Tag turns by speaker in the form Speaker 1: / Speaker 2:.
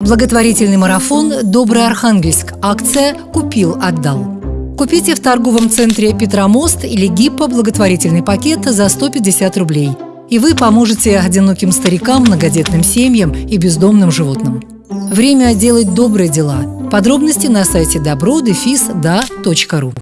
Speaker 1: Благотворительный марафон «Добрый Архангельск». Акция «Купил, отдал». Купите в торговом центре «Петромост» или «Гиппо» благотворительный пакет за 150 рублей. И вы поможете одиноким старикам, многодетным семьям и бездомным животным. Время делать добрые дела. Подробности на сайте добро-да.ру.